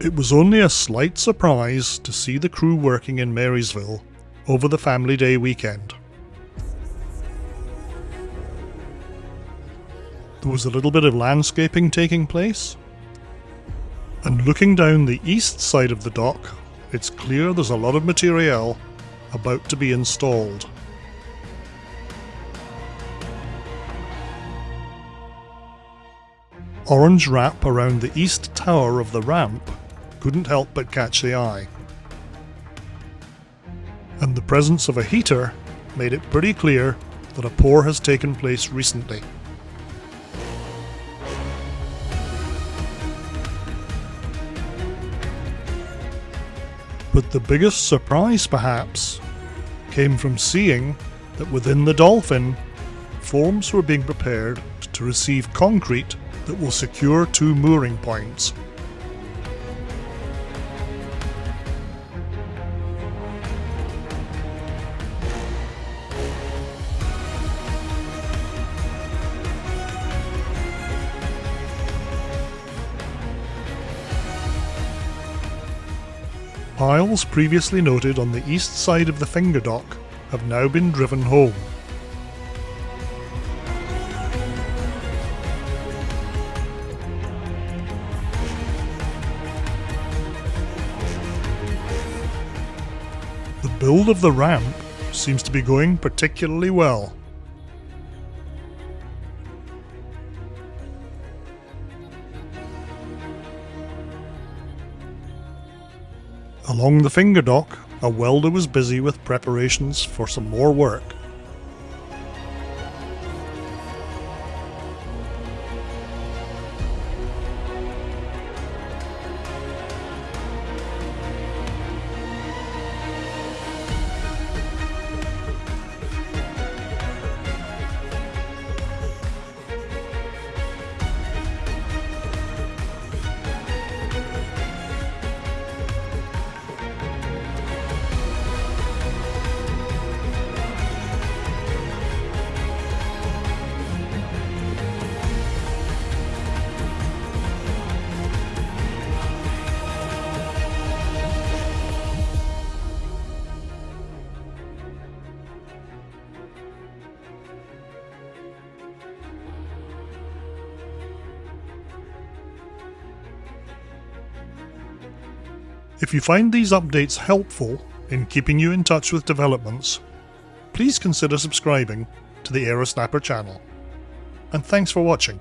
It was only a slight surprise to see the crew working in Marysville over the Family Day weekend. There was a little bit of landscaping taking place, and looking down the east side of the dock, it's clear there's a lot of material about to be installed. Orange wrap around the east tower of the ramp couldn't help but catch the eye. And the presence of a heater made it pretty clear that a pour has taken place recently. But the biggest surprise, perhaps, came from seeing that within the Dolphin, forms were being prepared to receive concrete that will secure two mooring points. Piles previously noted on the east side of the finger dock have now been driven home. The build of the ramp seems to be going particularly well. Along the finger dock, a welder was busy with preparations for some more work. If you find these updates helpful in keeping you in touch with developments, please consider subscribing to the Aerosnapper channel. And thanks for watching.